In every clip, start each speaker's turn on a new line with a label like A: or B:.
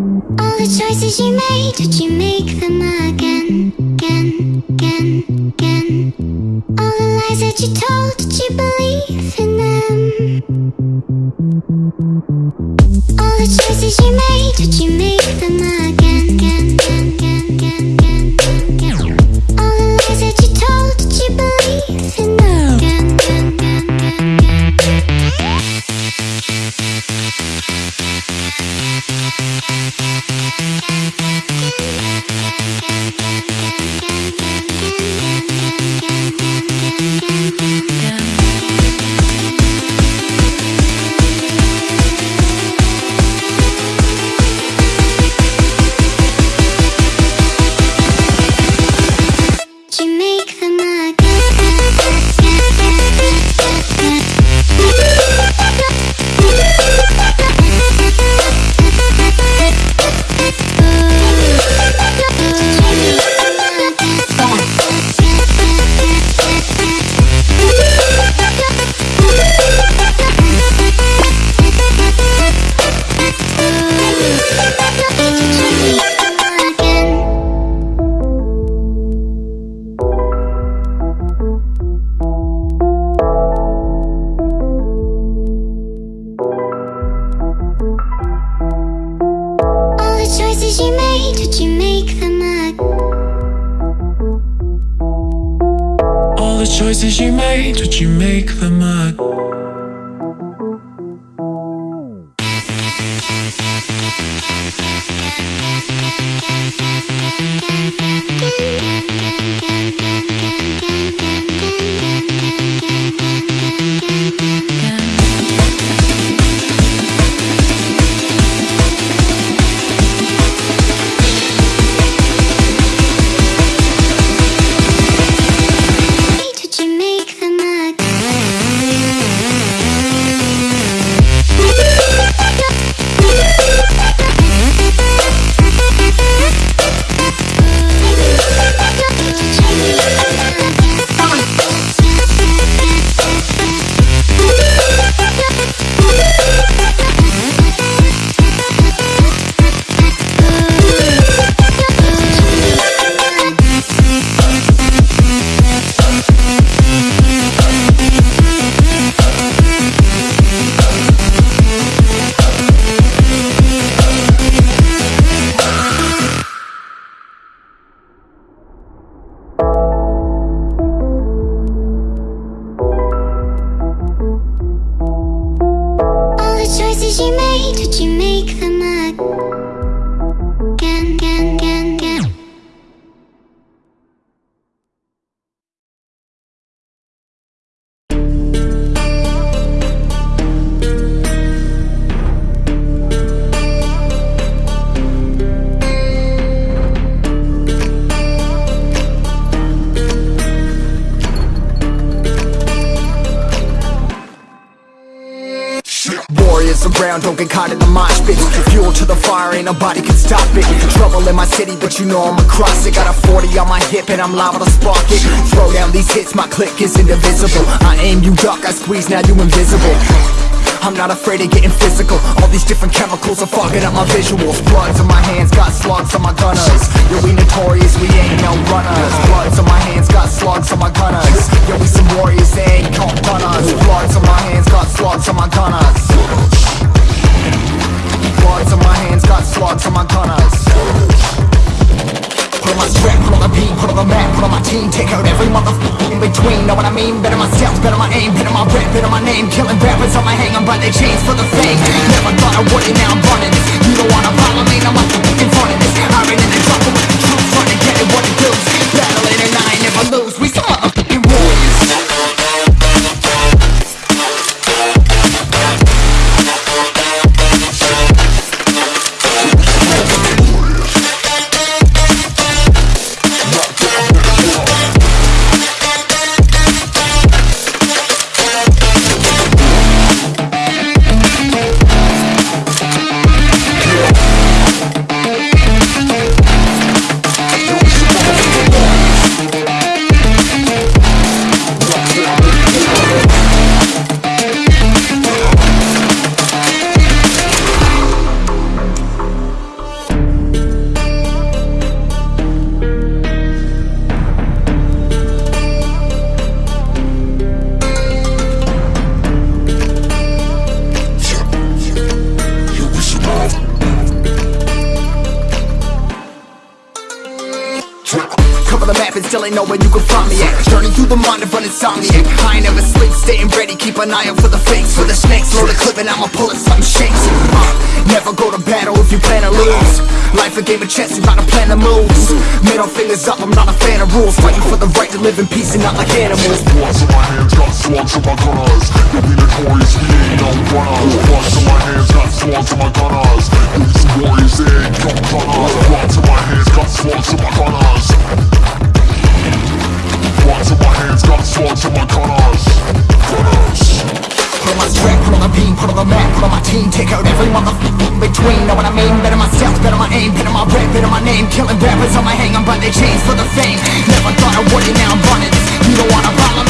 A: All the choices you made, did you make them again, again, again, again? All the lies that you told, did you believe in them? All the choices you made, did you make them again, again, again, choices you made, did you make them
B: up?
C: Warriors around, don't get caught in the mosh pit. Fuel to the fire, ain't nobody can stop it. Trouble in my city, but you know I'm across it. Got a 40 on my hip and I'm liable to spark it. Throw down these hits, my click is indivisible. I aim, you duck, I squeeze, now you invisible. I'm not afraid of getting physical. All these different chemicals are fogging up my visuals. Bloods on my hands, got slugs on my gunners. Yo, we notorious, we ain't no runners. Bloods on my hands, got slugs on my gunners. Yo, we some warriors, they ain't run us Bloods on my hands, got slugs on my gunners Bloods on my hands, got slugs on my gunners. Put on my strap, put on the beat, put on the map, put on my team Take out every motherfucker in between, know what I mean? Better myself, better my aim, better my rap, better my name. Killing rappers on my hang, I'm by their chains for the fame. Never thought I would it, now I'm running. You don't wanna still ain't know where you can find me at Journey through the mind of an insomniac I ain't never sleep, staying ready, keep an eye out for the fakes For the snakes, load the clip and I'ma pull it, something shakes. Uh, Never go to battle if you plan to lose. Life a game of chess, you gotta plan the moves Middle fingers up, I'm not a fan of rules. Fighting for the right to live in peace and not like animals.
D: Bloods in my hands, got swords in my gunners. You'll be notorious, we ain't no runners Bloods in my hands, got swords in my gunners. Be warriors, they ain't no gunners Bloods in my hands, got swords in my gunners swords in my gunners Gunners
C: Put on my strap, put on the beam, put on the map, put on my team Take out every motherfucker in between, know what I mean? Better myself, better my aim, better my rap, better my name Killing rappers on my hang, I'm by their chains for the fame Never thought I would it, now I'm running You don't wanna follow me,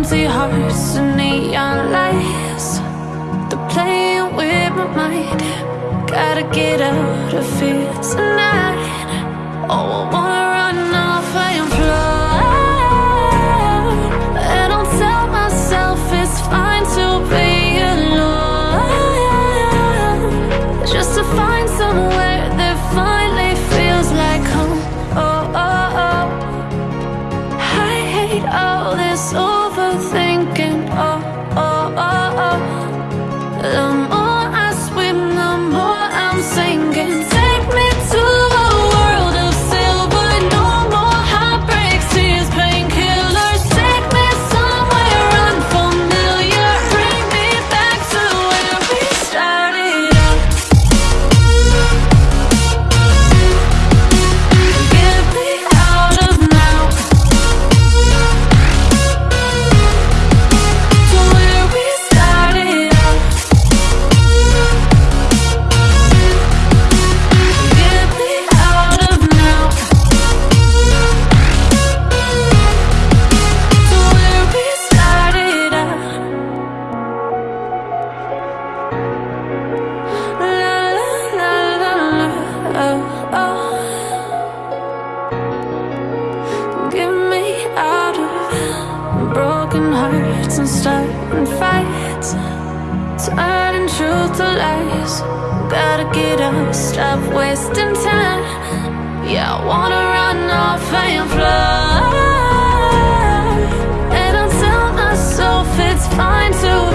E: Empty hearts and neon lights. They're playing with my mind. Gotta get out of here tonight. Oh, I wanna run off and fly And I'll tell myself it's fine to be alone. Just to find somewhere that finally feels like home. Oh, oh, oh. I hate all this overthinking. Starting fights, turning truth to lies. Gotta get up, stop wasting time. Yeah, I wanna run off and fly. And I tell myself it's fine to